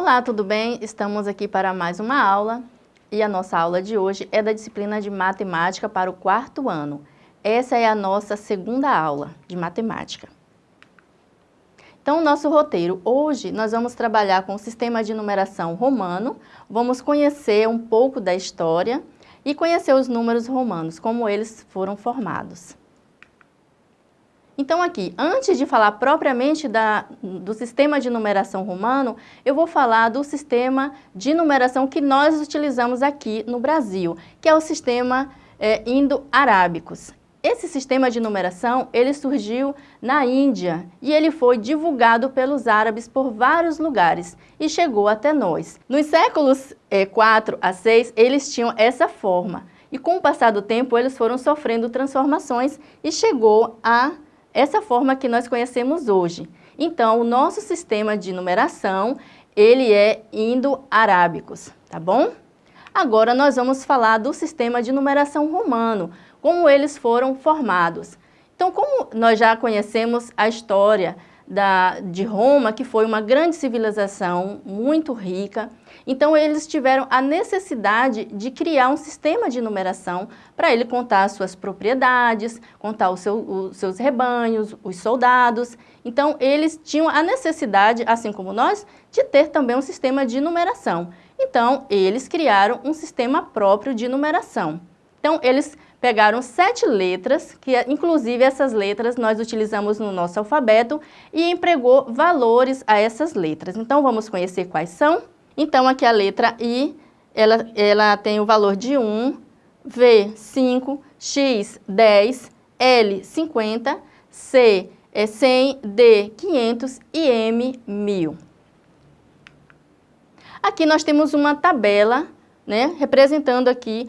Olá, tudo bem? Estamos aqui para mais uma aula e a nossa aula de hoje é da disciplina de Matemática para o quarto ano. Essa é a nossa segunda aula de Matemática. Então, o nosso roteiro, hoje nós vamos trabalhar com o sistema de numeração romano, vamos conhecer um pouco da história e conhecer os números romanos, como eles foram formados. Então aqui, antes de falar propriamente da, do sistema de numeração romano, eu vou falar do sistema de numeração que nós utilizamos aqui no Brasil, que é o sistema é, indo-arábicos. Esse sistema de numeração, ele surgiu na Índia e ele foi divulgado pelos árabes por vários lugares e chegou até nós. Nos séculos é, 4 a 6, eles tinham essa forma e com o passar do tempo eles foram sofrendo transformações e chegou a essa forma que nós conhecemos hoje. Então, o nosso sistema de numeração, ele é indo-arábicos, tá bom? Agora nós vamos falar do sistema de numeração romano, como eles foram formados. Então, como nós já conhecemos a história da, de Roma, que foi uma grande civilização muito rica, então eles tiveram a necessidade de criar um sistema de numeração para ele contar suas propriedades, contar seu, os seus rebanhos, os soldados. Então eles tinham a necessidade, assim como nós, de ter também um sistema de numeração. Então eles criaram um sistema próprio de numeração. Então eles pegaram sete letras, que inclusive essas letras nós utilizamos no nosso alfabeto, e empregou valores a essas letras. Então vamos conhecer quais são? Então, aqui a letra I, ela, ela tem o valor de 1, V, 5, X, 10, L, 50, C, é 100, D, 500 e M, 1000. Aqui nós temos uma tabela, né, representando aqui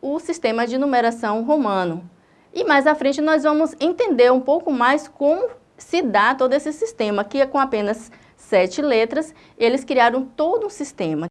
o sistema de numeração romano. E mais à frente nós vamos entender um pouco mais como se dá todo esse sistema, que é com apenas sete letras, eles criaram todo um sistema.